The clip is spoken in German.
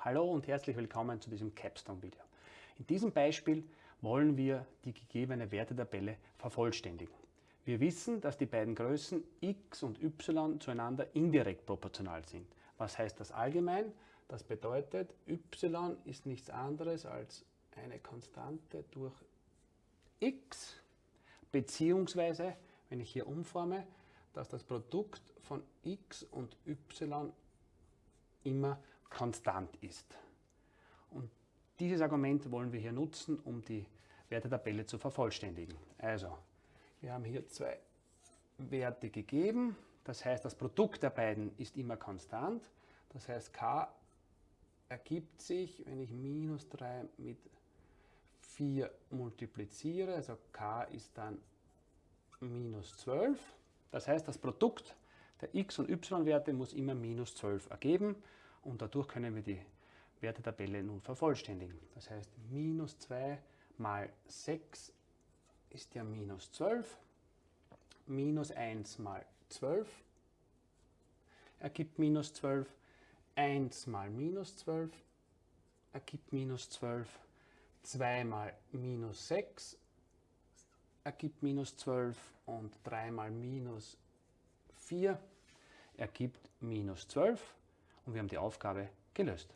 Hallo und herzlich willkommen zu diesem Capstone-Video. In diesem Beispiel wollen wir die gegebene Wertetabelle vervollständigen. Wir wissen, dass die beiden Größen x und y zueinander indirekt proportional sind. Was heißt das allgemein? Das bedeutet, y ist nichts anderes als eine Konstante durch x, beziehungsweise, wenn ich hier umforme, dass das Produkt von x und y immer konstant ist. Und dieses Argument wollen wir hier nutzen, um die Wertetabelle zu vervollständigen. Also, wir haben hier zwei Werte gegeben. Das heißt, das Produkt der beiden ist immer konstant. Das heißt, k ergibt sich, wenn ich minus 3 mit 4 multipliziere, also k ist dann minus 12. Das heißt, das Produkt der x- und y-Werte muss immer minus 12 ergeben und dadurch können wir die Wertetabelle nun vervollständigen. Das heißt, minus 2 mal 6 ist ja minus 12, minus 1 mal 12 ergibt minus 12, 1 mal minus 12 ergibt minus 12, 2 mal minus 6 ergibt minus 12 und 3 mal minus 4 ergibt minus 12 und wir haben die Aufgabe gelöst.